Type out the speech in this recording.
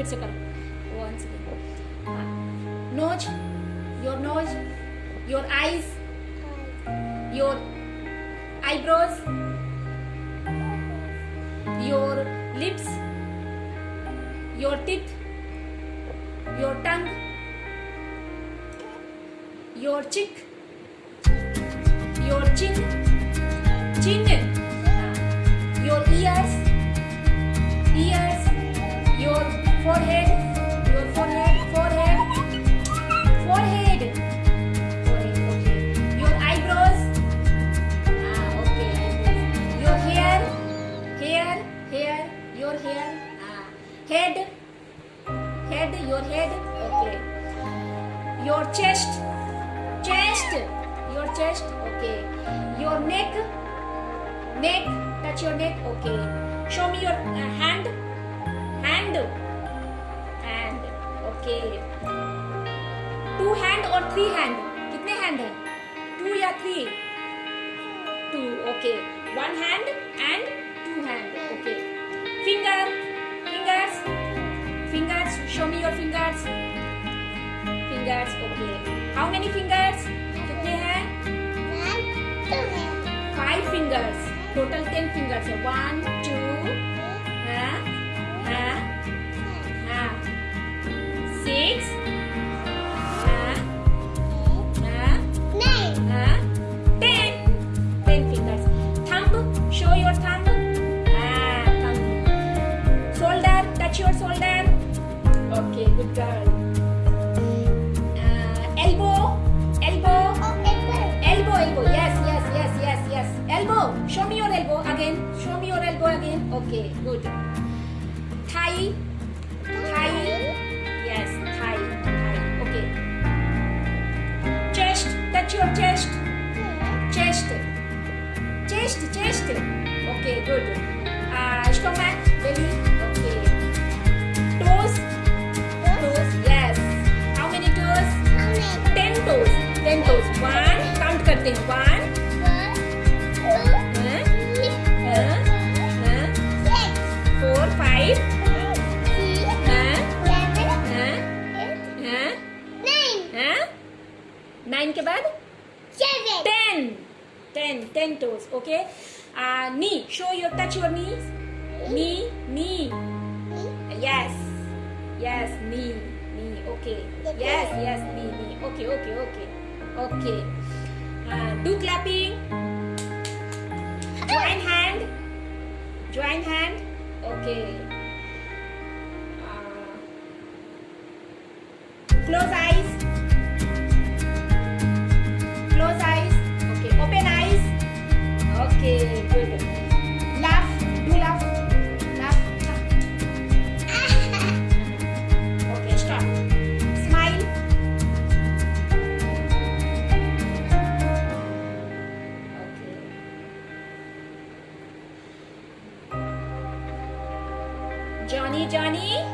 फिर से करो once again nose your nose your eyes your eyebrows your lips your teeth your tongue your cheek your chin chin your ears forehead your forehead forehead forehead. Forehead okay. Your eyebrows. Ah okay. Eyebrows your hair hair hair your hair. Ah head head your head. Okay. Your chest chest your chest. Okay. Your neck neck touch your neck. Okay. Show me your uh, hand hand खेल two hand और three hand कितने hand है? Two या three two okay one hand and two hand okay finger fingers fingers show me your fingers fingers okay how many fingers कितने हैं? Five fingers total ten fingers है. One with girl. Uh, elbow, elbow. Oh, elbow. Elbow, elbow. Yes, yes, yes, yes, yes. Elbow. Show me your elbow again. Show me your elbow again. Okay, good. Thigh. Thigh. Yes, thigh. Thigh. Okay. Chest. Touch your chest. Chest. Chest, chest. Okay, good. Count करते हैं one four five nine के बाद ten ten ten toes okay knee show your touch your knee knee knee yes yes knee knee okay yes yes knee knee okay okay okay okay uh, do clapping. Join hand. Join hand. Okay. Uh, close eyes johnny johnny